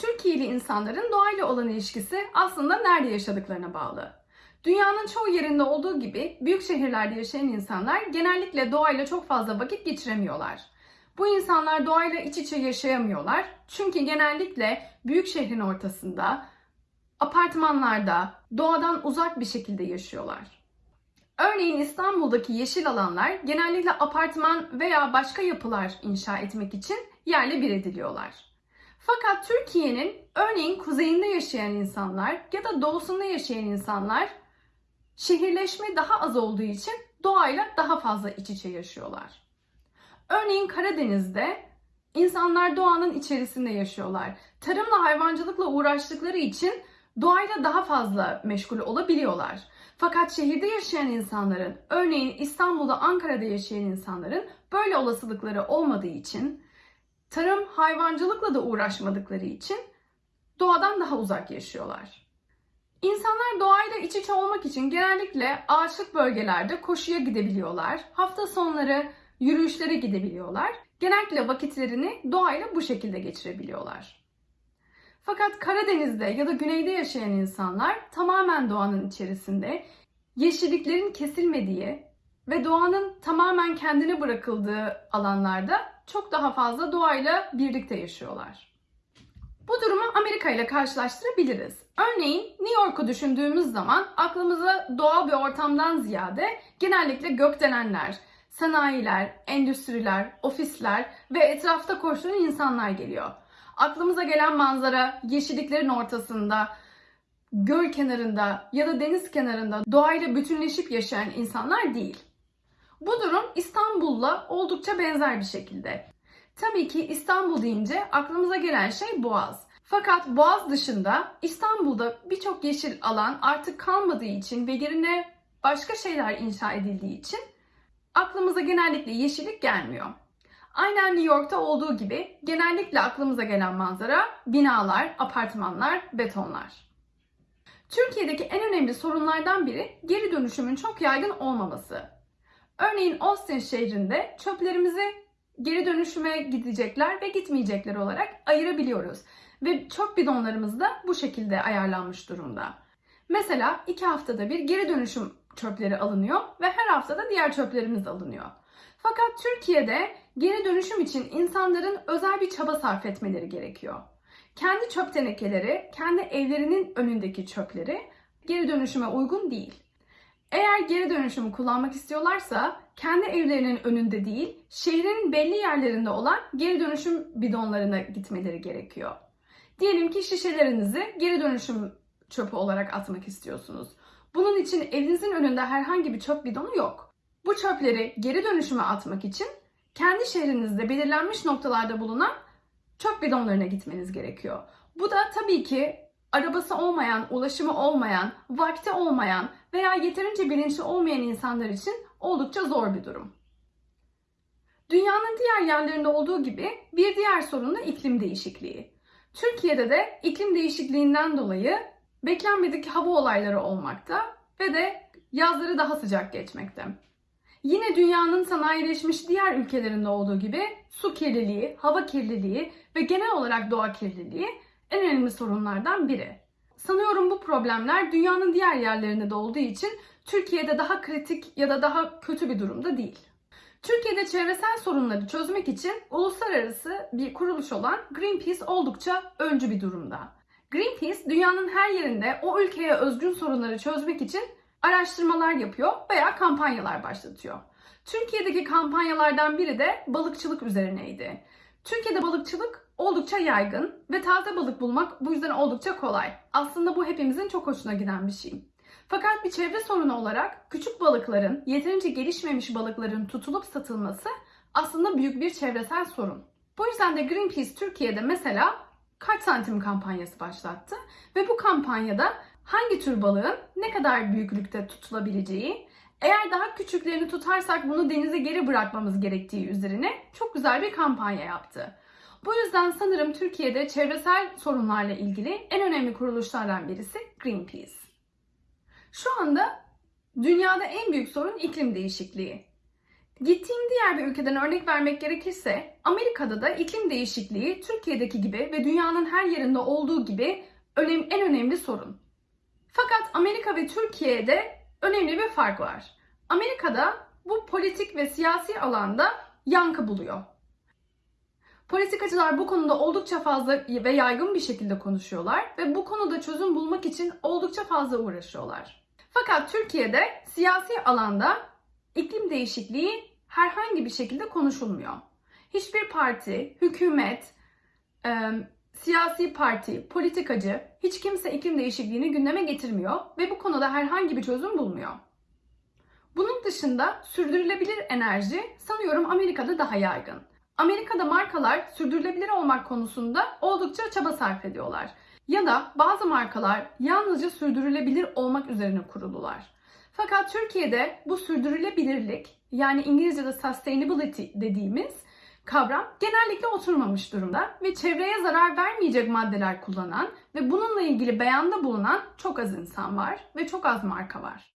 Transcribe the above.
Türkiye'li insanların doğayla olan ilişkisi aslında nerede yaşadıklarına bağlı. Dünyanın çoğu yerinde olduğu gibi büyük şehirlerde yaşayan insanlar genellikle doğayla çok fazla vakit geçiremiyorlar. Bu insanlar doğayla iç içe yaşayamıyorlar. Çünkü genellikle büyük şehrin ortasında, apartmanlarda, doğadan uzak bir şekilde yaşıyorlar. Örneğin İstanbul'daki yeşil alanlar genellikle apartman veya başka yapılar inşa etmek için yerle bir ediliyorlar. Fakat Türkiye'nin örneğin kuzeyinde yaşayan insanlar ya da doğusunda yaşayan insanlar şehirleşme daha az olduğu için doğayla daha fazla iç içe yaşıyorlar. Örneğin Karadeniz'de insanlar doğanın içerisinde yaşıyorlar. Tarımla hayvancılıkla uğraştıkları için doğayla daha fazla meşgul olabiliyorlar. Fakat şehirde yaşayan insanların, örneğin İstanbul'da, Ankara'da yaşayan insanların böyle olasılıkları olmadığı için, tarım, hayvancılıkla da uğraşmadıkları için doğadan daha uzak yaşıyorlar. İnsanlar doğayla iç içe olmak için genellikle ağaçlık bölgelerde koşuya gidebiliyorlar. Hafta sonları yürüyüşlere gidebiliyorlar. Genellikle vakitlerini doğayla bu şekilde geçirebiliyorlar. Fakat Karadeniz'de ya da güneyde yaşayan insanlar tamamen doğanın içerisinde, yeşilliklerin kesilmediği ve doğanın tamamen kendine bırakıldığı alanlarda çok daha fazla doğayla birlikte yaşıyorlar. Bu durumu Amerika ile karşılaştırabiliriz. Örneğin New York'u düşündüğümüz zaman aklımıza doğal bir ortamdan ziyade genellikle gökdelenler, sanayiler, endüstriler, ofisler ve etrafta koşturan insanlar geliyor. Aklımıza gelen manzara yeşilliklerin ortasında, göl kenarında ya da deniz kenarında doğayla bütünleşip yaşayan insanlar değil. Bu durum İstanbul'la oldukça benzer bir şekilde. Tabii ki İstanbul deyince aklımıza gelen şey Boğaz. Fakat Boğaz dışında İstanbul'da birçok yeşil alan artık kalmadığı için ve yerine başka şeyler inşa edildiği için aklımıza genellikle yeşillik gelmiyor. Aynen New York'ta olduğu gibi genellikle aklımıza gelen manzara binalar, apartmanlar, betonlar. Türkiye'deki en önemli sorunlardan biri geri dönüşümün çok yaygın olmaması. Örneğin Austin şehrinde çöplerimizi geri dönüşüme gidecekler ve gitmeyecekler olarak ayırabiliyoruz. Ve çöp bidonlarımız da bu şekilde ayarlanmış durumda. Mesela iki haftada bir geri dönüşüm çöpleri alınıyor ve her haftada diğer çöplerimiz alınıyor. Fakat Türkiye'de geri dönüşüm için insanların özel bir çaba sarf etmeleri gerekiyor. Kendi çöp tenekeleri, kendi evlerinin önündeki çöpleri geri dönüşüme uygun değil. Eğer geri dönüşümü kullanmak istiyorlarsa kendi evlerinin önünde değil, şehrin belli yerlerinde olan geri dönüşüm bidonlarına gitmeleri gerekiyor. Diyelim ki şişelerinizi geri dönüşüm çöpü olarak atmak istiyorsunuz. Bunun için evinizin önünde herhangi bir çöp bidonu yok. Bu çöpleri geri dönüşüme atmak için kendi şehrinizde belirlenmiş noktalarda bulunan çöp bidonlarına gitmeniz gerekiyor. Bu da tabii ki arabası olmayan, ulaşımı olmayan, vakti olmayan veya yeterince bilinçli olmayan insanlar için oldukça zor bir durum. Dünyanın diğer yerlerinde olduğu gibi bir diğer sorun da iklim değişikliği. Türkiye'de de iklim değişikliğinden dolayı beklenmedik hava olayları olmakta ve de yazları daha sıcak geçmekte. Yine dünyanın sanayileşmiş diğer ülkelerinde olduğu gibi su kirliliği, hava kirliliği ve genel olarak doğa kirliliği en önemli sorunlardan biri. Sanıyorum bu problemler dünyanın diğer yerlerinde de olduğu için Türkiye'de daha kritik ya da daha kötü bir durumda değil. Türkiye'de çevresel sorunları çözmek için uluslararası bir kuruluş olan Greenpeace oldukça öncü bir durumda. Greenpeace dünyanın her yerinde o ülkeye özgün sorunları çözmek için araştırmalar yapıyor veya kampanyalar başlatıyor. Türkiye'deki kampanyalardan biri de balıkçılık üzerineydi. Türkiye'de balıkçılık oldukça yaygın ve taze balık bulmak bu yüzden oldukça kolay. Aslında bu hepimizin çok hoşuna giden bir şey. Fakat bir çevre sorunu olarak küçük balıkların, yeterince gelişmemiş balıkların tutulup satılması aslında büyük bir çevresel sorun. Bu yüzden de Greenpeace Türkiye'de mesela kaç santim kampanyası başlattı ve bu kampanyada hangi tür balığın ne kadar büyüklükte tutulabileceği, eğer daha küçüklerini tutarsak bunu denize geri bırakmamız gerektiği üzerine çok güzel bir kampanya yaptı. Bu yüzden sanırım Türkiye'de çevresel sorunlarla ilgili en önemli kuruluşlardan birisi Greenpeace. Şu anda dünyada en büyük sorun iklim değişikliği. Gittiğim diğer bir ülkeden örnek vermek gerekirse Amerika'da da iklim değişikliği Türkiye'deki gibi ve dünyanın her yerinde olduğu gibi en önemli sorun. Fakat Amerika ve Türkiye'de önemli bir fark var. Amerika'da bu politik ve siyasi alanda yankı buluyor. Politikacılar bu konuda oldukça fazla ve yaygın bir şekilde konuşuyorlar ve bu konuda çözüm bulmak için oldukça fazla uğraşıyorlar. Fakat Türkiye'de siyasi alanda iklim değişikliği herhangi bir şekilde konuşulmuyor. Hiçbir parti, hükümet, e, siyasi parti, politikacı hiç kimse iklim değişikliğini gündeme getirmiyor ve bu konuda herhangi bir çözüm bulmuyor. Bunun dışında sürdürülebilir enerji sanıyorum Amerika'da daha yaygın. Amerika'da markalar sürdürülebilir olmak konusunda oldukça çaba sarf ediyorlar. Ya da bazı markalar yalnızca sürdürülebilir olmak üzerine kurulular. Fakat Türkiye'de bu sürdürülebilirlik yani İngilizce'de sustainability dediğimiz kavram genellikle oturmamış durumda ve çevreye zarar vermeyecek maddeler kullanan ve bununla ilgili beyanda bulunan çok az insan var ve çok az marka var.